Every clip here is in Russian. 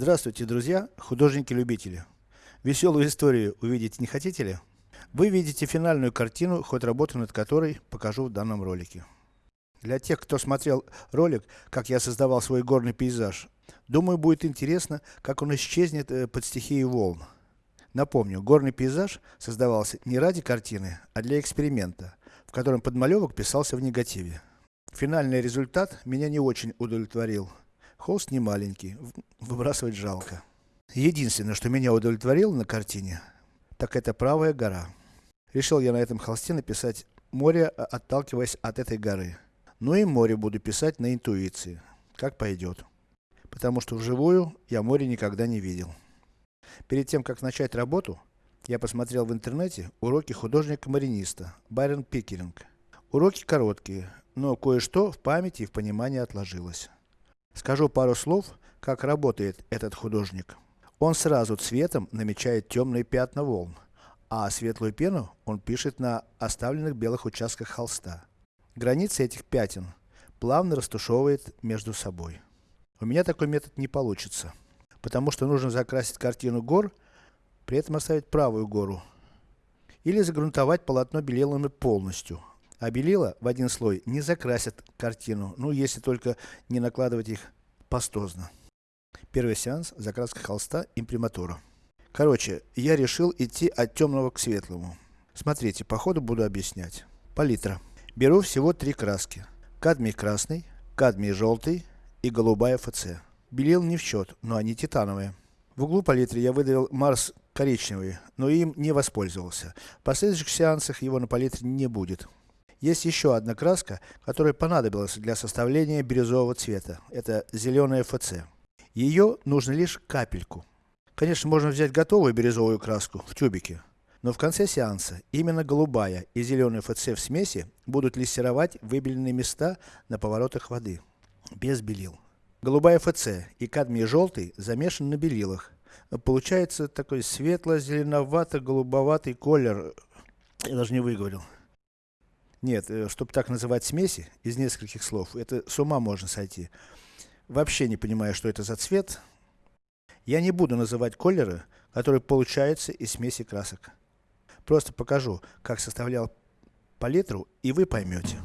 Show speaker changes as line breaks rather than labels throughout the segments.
Здравствуйте, друзья, художники-любители. Веселую историю увидеть не хотите ли? Вы видите финальную картину, ход работы над которой покажу в данном ролике. Для тех, кто смотрел ролик, как я создавал свой горный пейзаж, думаю будет интересно, как он исчезнет э, под стихией волн. Напомню, горный пейзаж создавался не ради картины, а для эксперимента, в котором подмалевок писался в негативе. Финальный результат меня не очень удовлетворил. Холст не маленький, выбрасывать жалко. Единственное, что меня удовлетворило на картине, так это правая гора. Решил я на этом холсте написать море, а, отталкиваясь от этой горы. Ну и море буду писать на интуиции, как пойдет. Потому что вживую я море никогда не видел. Перед тем, как начать работу, я посмотрел в интернете уроки художника-мариниста Байрон Пикеринг. Уроки короткие, но кое-что в памяти и в понимании отложилось. Скажу пару слов, как работает этот художник. Он сразу цветом намечает темные пятна волн, а светлую пену он пишет на оставленных белых участках холста. Границы этих пятен плавно растушевывает между собой. У меня такой метод не получится, потому что нужно закрасить картину гор, при этом оставить правую гору. Или загрунтовать полотно белилами полностью. А белила в один слой не закрасят картину, ну если только не накладывать их пастозно. Первый сеанс, закраска холста, имприматура. Короче, я решил идти от темного к светлому. Смотрите, по ходу буду объяснять. Палитра. Беру всего три краски. Кадмий красный, кадмий желтый и голубая ФЦ. Белил не в счет, но они титановые. В углу палитры я выдавил Марс коричневый, но им не воспользовался. В последующих сеансах его на палитре не будет. Есть еще одна краска, которая понадобилась для составления бирюзового цвета. Это зеленая ФЦ. Ее нужно лишь капельку. Конечно, можно взять готовую бирюзовую краску в тюбике. Но в конце сеанса, именно голубая и зеленая ФЦ в смеси будут лессировать выбеленные места на поворотах воды. Без белил. Голубая ФЦ и кадмий желтый замешаны на белилах. Получается такой светло-зеленовато-голубоватый колер. Я даже не выговорил. Нет, э, чтобы так называть смеси, из нескольких слов, это с ума можно сойти вообще не понимая, что это за цвет, я не буду называть колеры, которые получаются из смеси красок. Просто покажу, как составлял палитру, и вы поймете.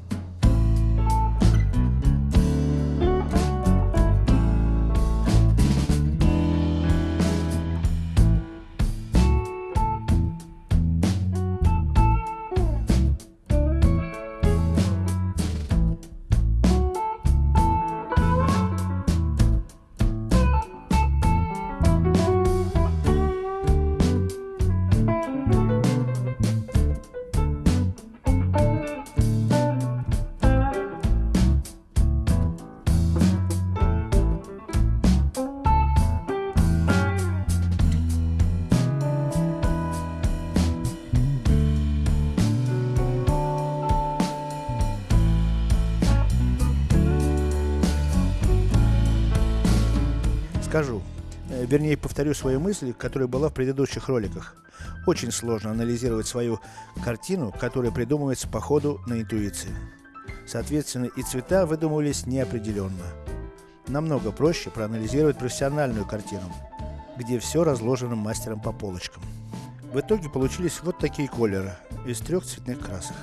Вернее повторю свою мысль, которая была в предыдущих роликах. Очень сложно анализировать свою картину, которая придумывается по ходу на интуиции. Соответственно и цвета выдумывались неопределенно. Намного проще проанализировать профессиональную картину, где все разложено мастером по полочкам. В итоге получились вот такие колеры, из трех цветных красок.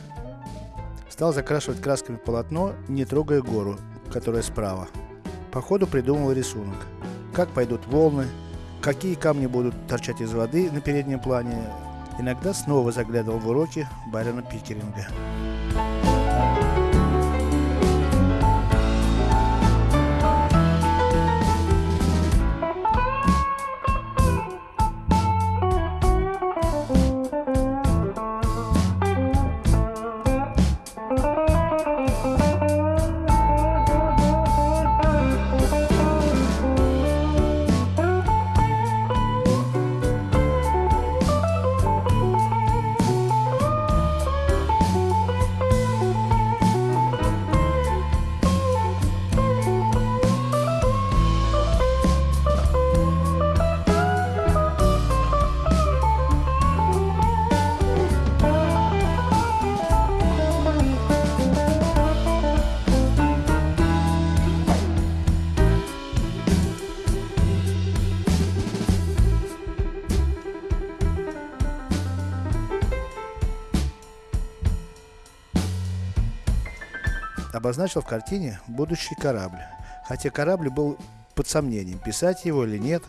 Стал закрашивать красками полотно, не трогая гору, которая справа. По ходу придумал рисунок как пойдут волны, какие камни будут торчать из воды на переднем плане. Иногда снова заглядывал в уроки Байрона Пикеринга. Обозначил в картине будущий корабль. Хотя корабль был под сомнением, писать его или нет.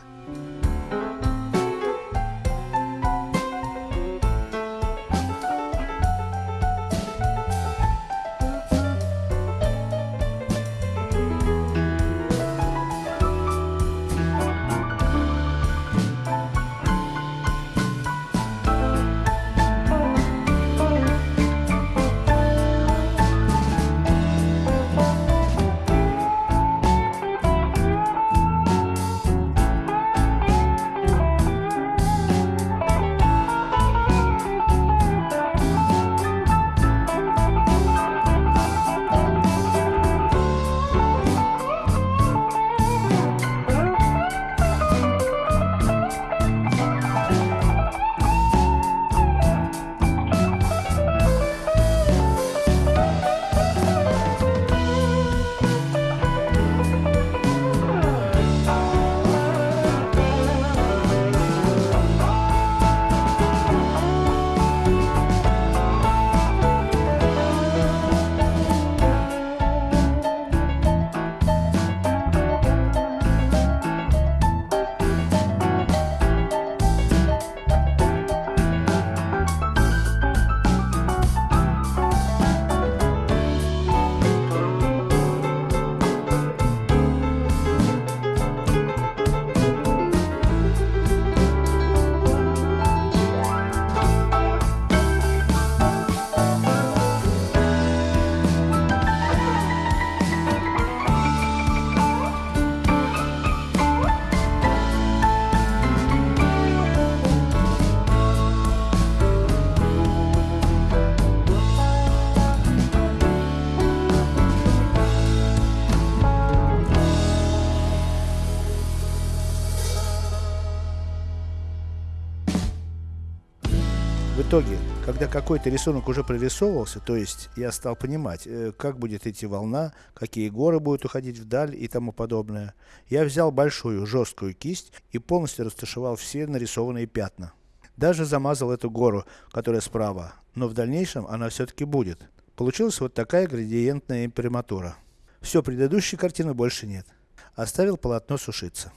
Когда какой-то рисунок уже прорисовывался, то есть я стал понимать, э, как будет идти волна, какие горы будут уходить вдаль и тому подобное, я взял большую жесткую кисть и полностью растушевал все нарисованные пятна. Даже замазал эту гору, которая справа, но в дальнейшем она все-таки будет. Получилась вот такая градиентная имприматура. Все, предыдущей картины больше нет. Оставил полотно сушиться.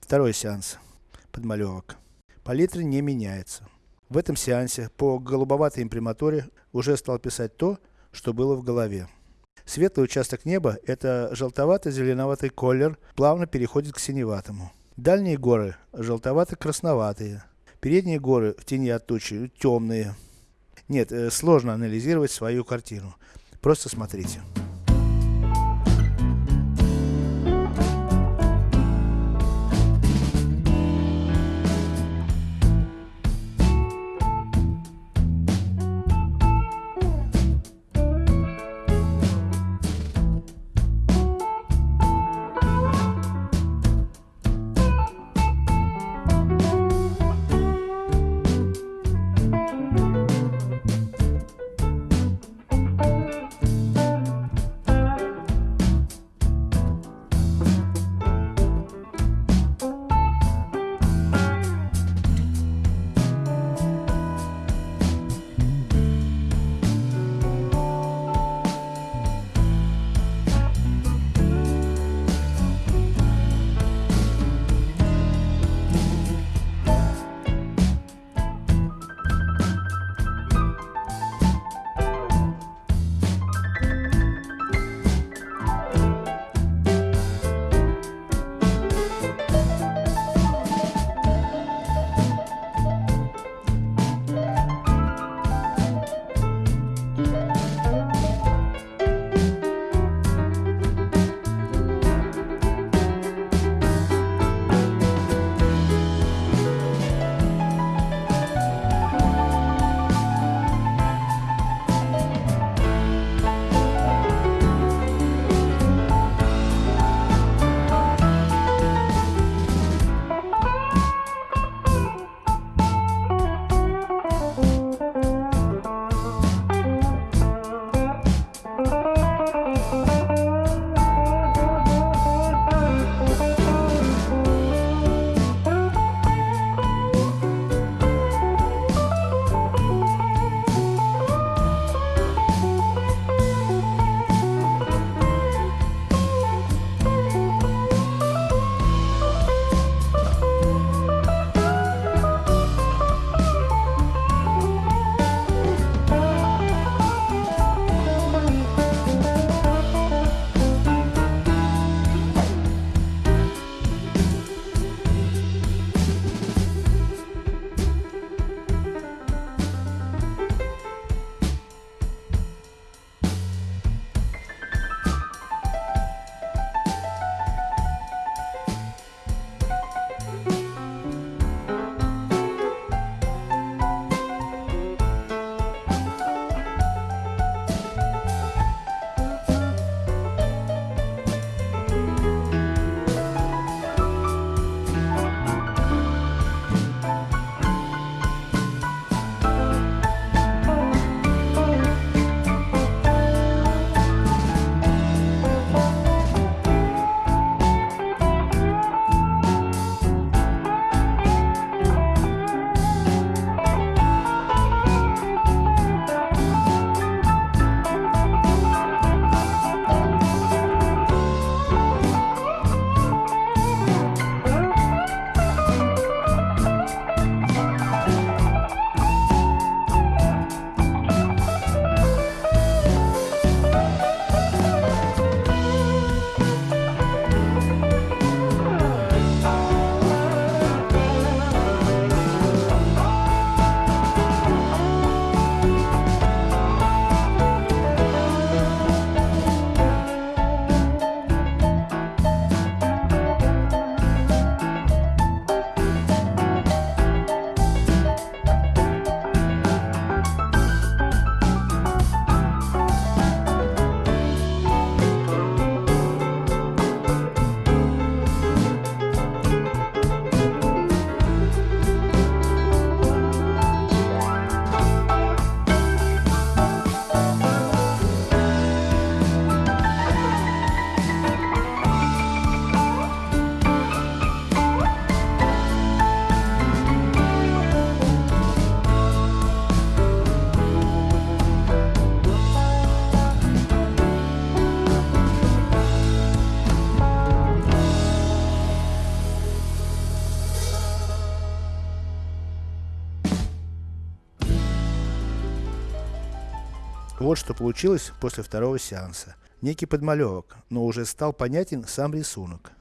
Второй сеанс. Подмалевок. Палитра не меняется. В этом сеансе по голубоватой имприматуре уже стал писать то, что было в голове. Светлый участок неба, это желтовато-зеленоватый колер, плавно переходит к синеватому. Дальние горы, желтовато-красноватые. Передние горы в тени от тучи, темные. Нет, э, сложно анализировать свою картину. Просто смотрите. Получилось после второго сеанса. Некий подмалевок, но уже стал понятен сам рисунок.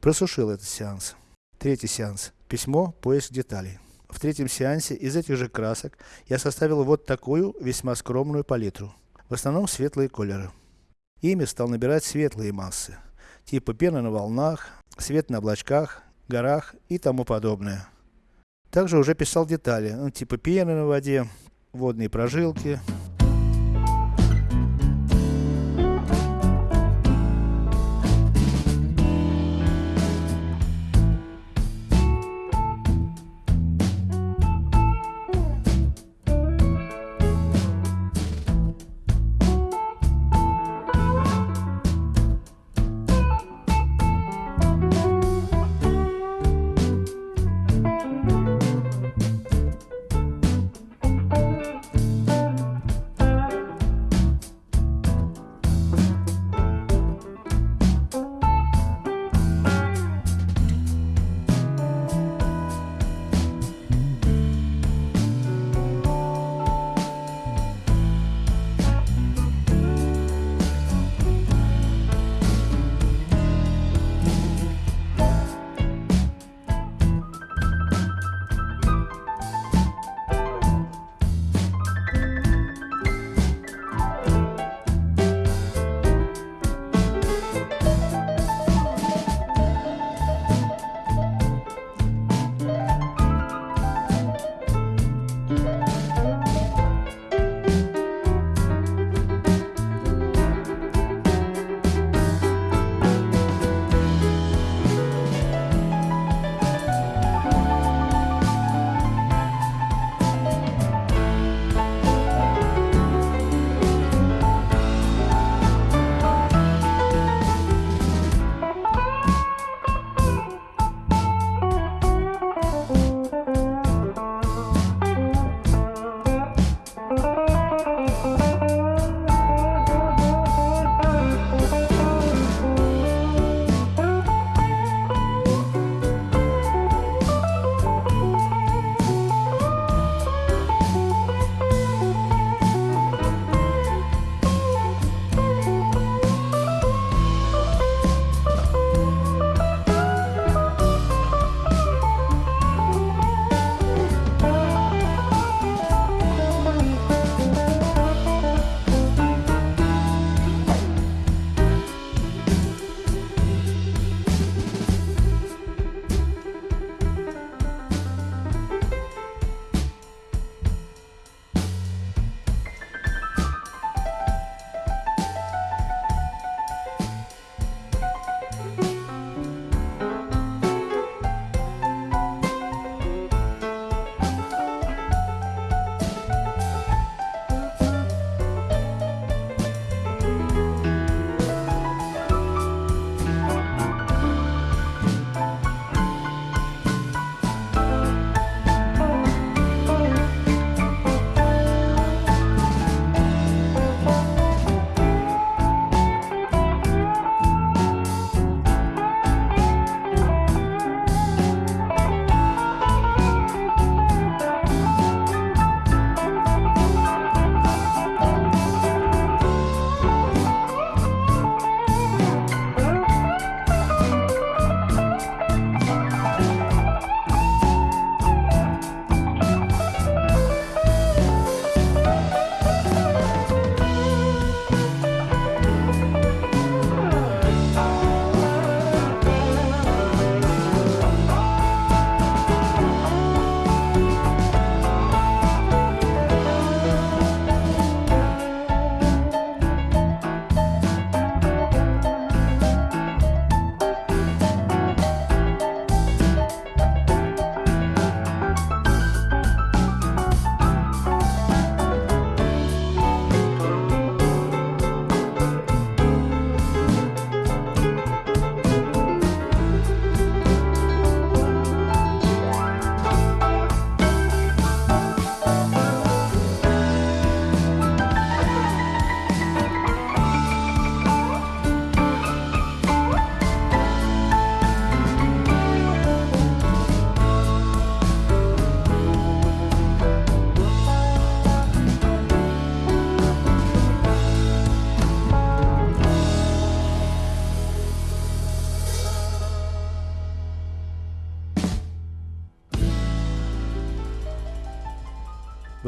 Просушил этот сеанс. Третий сеанс. Письмо, поиск деталей. В третьем сеансе из этих же красок я составил вот такую весьма скромную палитру. В основном светлые колеры. Ими стал набирать светлые массы. Типа пена на волнах, свет на облачках, горах и тому подобное. Также уже писал детали, ну, типа пены на воде, водные прожилки,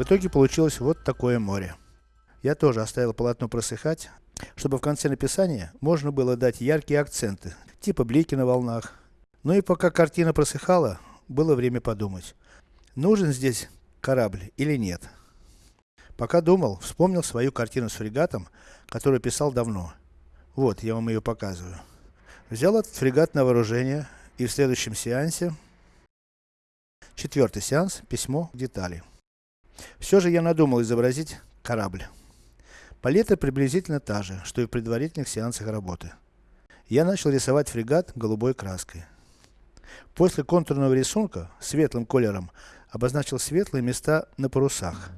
итоге получилось вот такое море. Я тоже оставил полотно просыхать, чтобы в конце написания можно было дать яркие акценты, типа блики на волнах. Ну и пока картина просыхала, было время подумать, нужен здесь корабль или нет. Пока думал, вспомнил свою картину с фрегатом, которую писал давно. Вот, я вам ее показываю. Взял этот фрегат на вооружение, и в следующем сеансе, четвертый сеанс, письмо, детали. Все же я надумал изобразить корабль. Палетра приблизительно та же, что и в предварительных сеансах работы. Я начал рисовать фрегат голубой краской. После контурного рисунка, светлым колером, обозначил светлые места на парусах.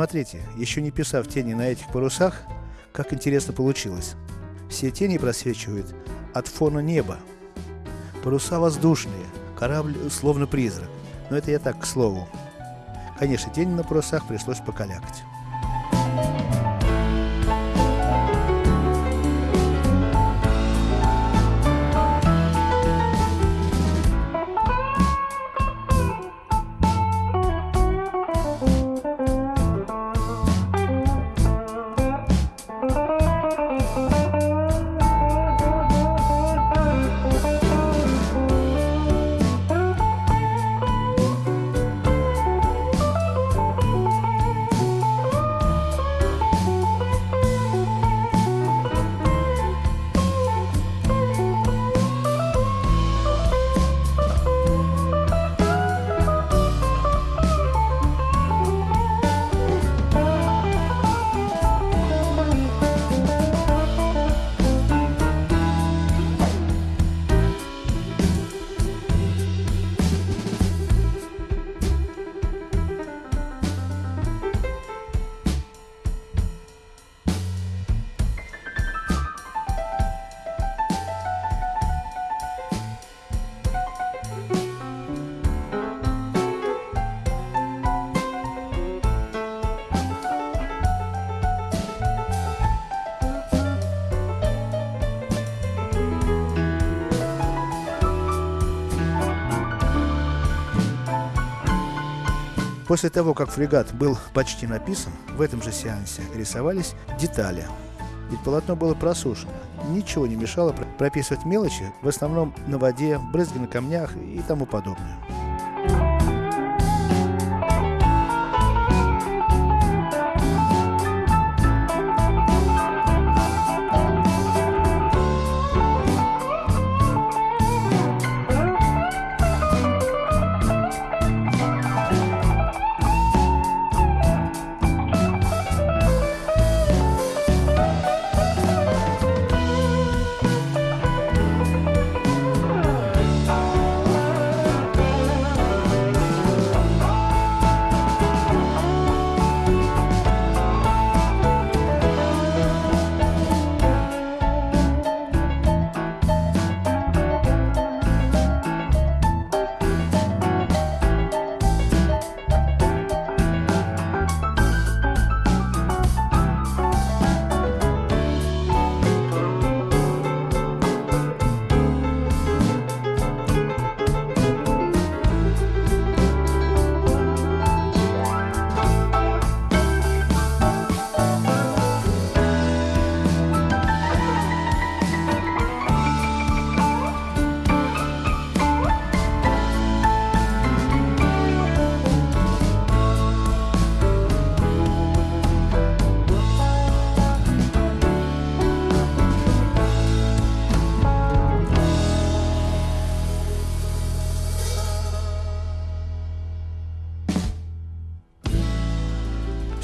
Посмотрите, еще не писав тени на этих парусах, как интересно получилось. Все тени просвечивают от фона неба. Паруса воздушные, корабль словно призрак. Но это я так, к слову. Конечно, тени на парусах пришлось покалякать. После того, как фрегат был почти написан, в этом же сеансе рисовались детали. Ведь полотно было просушено. Ничего не мешало прописывать мелочи, в основном на воде, брызги на камнях и тому подобное.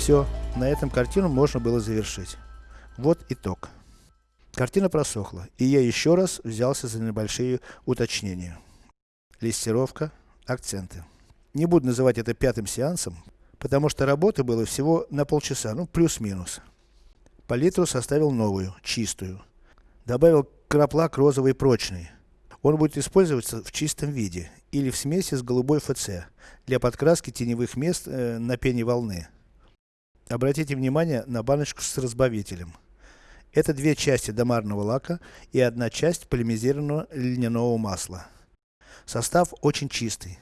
Все, на этом картину можно было завершить. Вот итог. Картина просохла, и я еще раз взялся за небольшие уточнения. Листировка, акценты. Не буду называть это пятым сеансом, потому что работы было всего на полчаса, ну плюс-минус. Палитру составил новую, чистую. Добавил краплак розовый прочный. Он будет использоваться в чистом виде, или в смеси с голубой ФЦ, для подкраски теневых мест э, на пене волны. Обратите внимание на баночку с разбавителем. Это две части домарного лака и одна часть полимеризированного льняного масла. Состав очень чистый,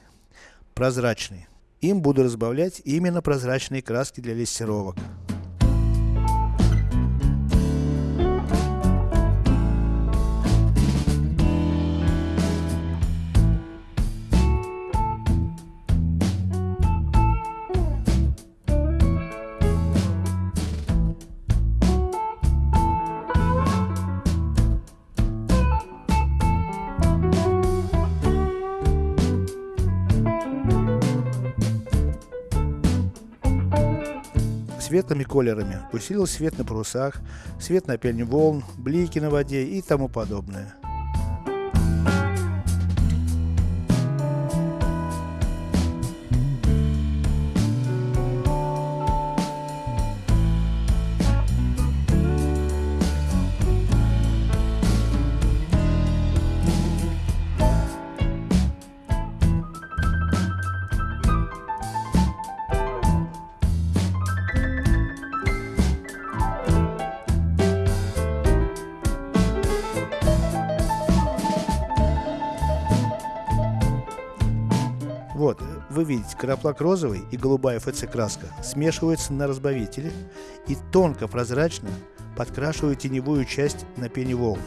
прозрачный. Им буду разбавлять именно прозрачные краски для лессировок. Светлыми колерами, усилил свет на парусах, свет на пене волн, блики на воде и тому подобное. Вы видите, краплак розовый и голубая ФЦ краска смешиваются на разбавителе и тонко прозрачно подкрашивают теневую часть на пене волн.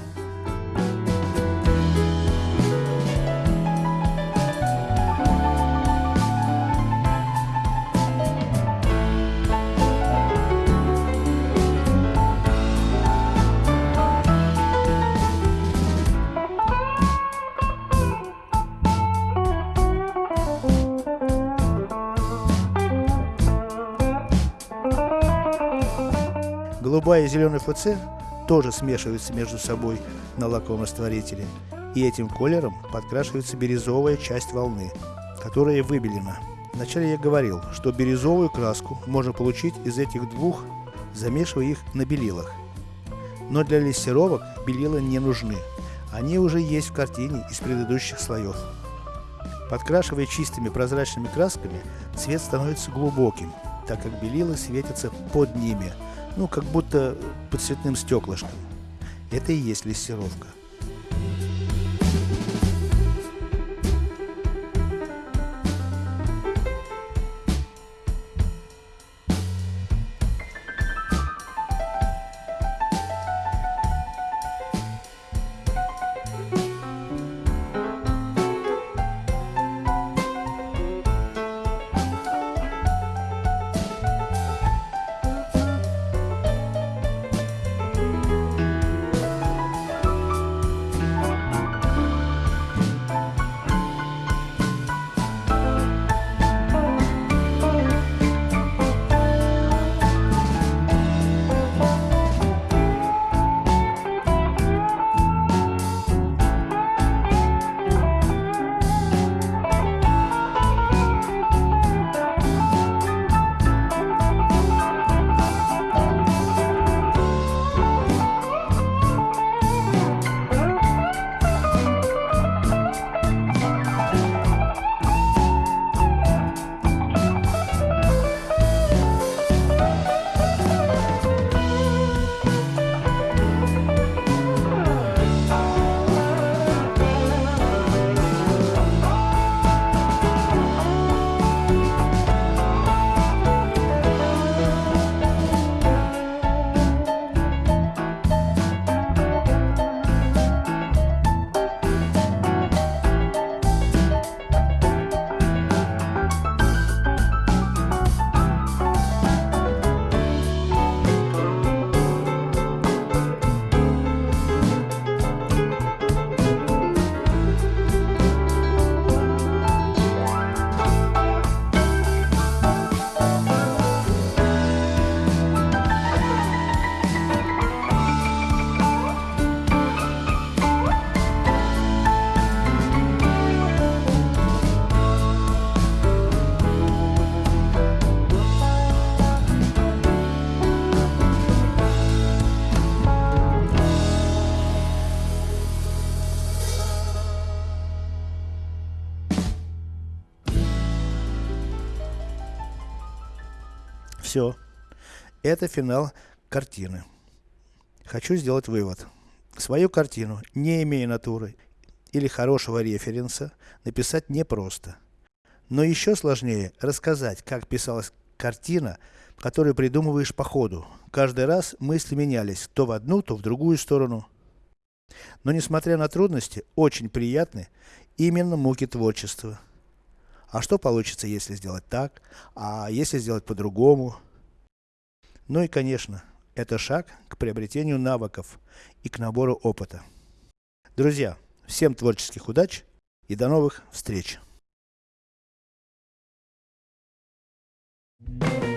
Голубая и зеленый ФЦ тоже смешиваются между собой на лаковом растворителе, и этим колером подкрашивается бирюзовая часть волны, которая выбелена. Вначале я говорил, что бирюзовую краску можно получить из этих двух, замешивая их на белилах. Но для лессировок белила не нужны, они уже есть в картине из предыдущих слоев. Подкрашивая чистыми прозрачными красками, цвет становится глубоким, так как белила светятся под ними – ну, как будто под цветным стеклышком. Это и есть лессировка. Все. Это финал картины. Хочу сделать вывод. Свою картину, не имея натуры или хорошего референса, написать непросто. Но еще сложнее рассказать, как писалась картина, которую придумываешь по ходу. Каждый раз мысли менялись, то в одну, то в другую сторону. Но несмотря на трудности, очень приятны именно муки творчества. А что получится, если сделать так, а если сделать по-другому? Ну и конечно, это шаг к приобретению навыков и к набору опыта. Друзья, всем творческих удач и до новых встреч! Thank you.